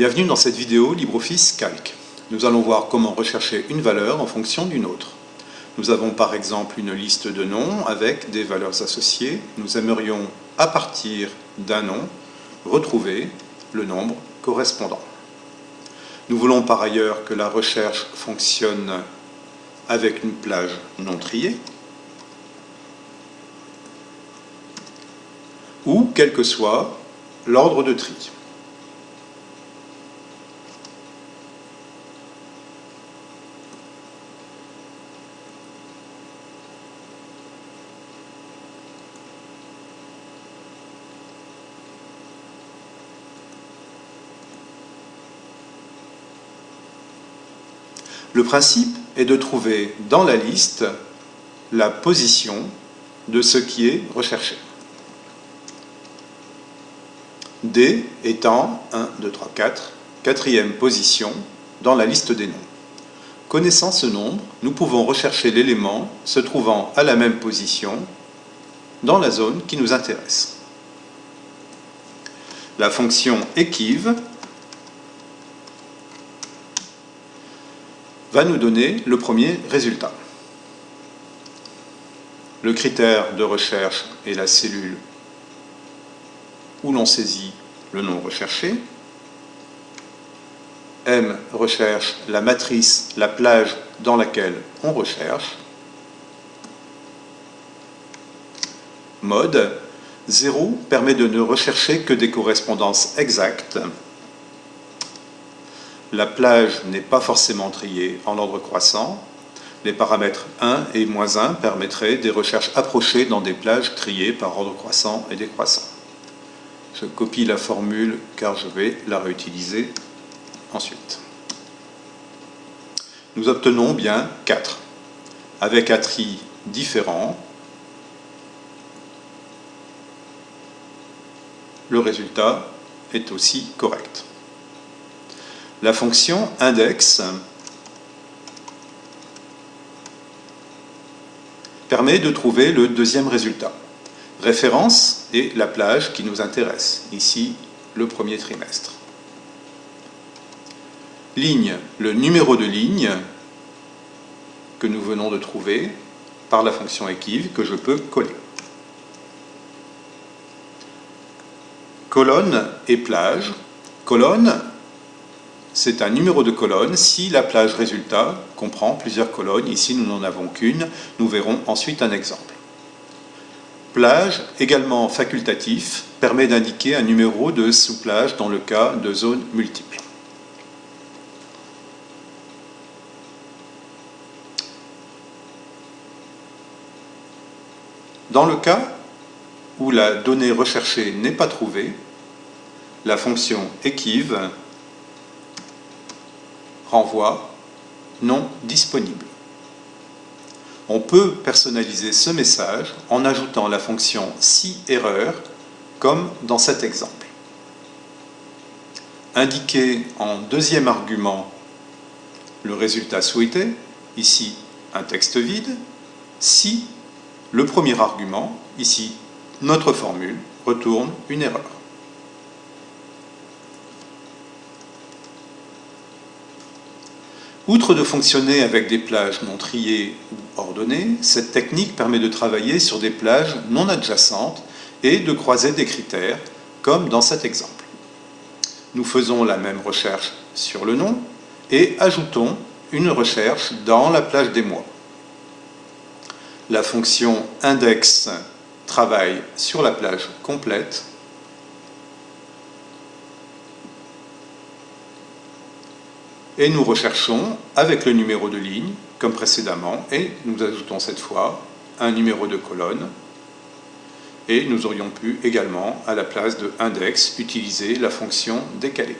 Bienvenue dans cette vidéo LibreOffice Calc. Nous allons voir comment rechercher une valeur en fonction d'une autre. Nous avons par exemple une liste de noms avec des valeurs associées. Nous aimerions, à partir d'un nom, retrouver le nombre correspondant. Nous voulons par ailleurs que la recherche fonctionne avec une plage non triée ou quel que soit l'ordre de tri. Le principe est de trouver dans la liste la position de ce qui est recherché. D étant 1, 2, 3, 4, quatrième position dans la liste des noms. Connaissant ce nombre, nous pouvons rechercher l'élément se trouvant à la même position dans la zone qui nous intéresse. La fonction équive va nous donner le premier résultat. Le critère de recherche est la cellule où l'on saisit le nom recherché. M recherche la matrice, la plage dans laquelle on recherche. Mode 0 permet de ne rechercher que des correspondances exactes la plage n'est pas forcément triée en ordre croissant. Les paramètres 1 et moins 1 permettraient des recherches approchées dans des plages triées par ordre croissant et décroissant. Je copie la formule car je vais la réutiliser ensuite. Nous obtenons bien 4, avec un tri différent. Le résultat est aussi correct la fonction index permet de trouver le deuxième résultat. Référence est la plage qui nous intéresse, ici le premier trimestre. Ligne, le numéro de ligne que nous venons de trouver par la fonction équive que je peux coller. Colonne et plage. Colonne, c'est un numéro de colonne si la plage résultat comprend plusieurs colonnes. Ici, nous n'en avons qu'une. Nous verrons ensuite un exemple. Plage, également facultatif, permet d'indiquer un numéro de sous-plage dans le cas de zones multiples. Dans le cas où la donnée recherchée n'est pas trouvée, la fonction équive renvoi non disponible. On peut personnaliser ce message en ajoutant la fonction si erreur comme dans cet exemple. Indiquer en deuxième argument le résultat souhaité, ici un texte vide, si le premier argument, ici notre formule, retourne une erreur. Outre de fonctionner avec des plages non triées ou ordonnées, cette technique permet de travailler sur des plages non adjacentes et de croiser des critères, comme dans cet exemple. Nous faisons la même recherche sur le nom et ajoutons une recherche dans la plage des mois. La fonction index travaille sur la plage complète et nous recherchons avec le numéro de ligne, comme précédemment, et nous ajoutons cette fois un numéro de colonne, et nous aurions pu également, à la place de index, utiliser la fonction décalée.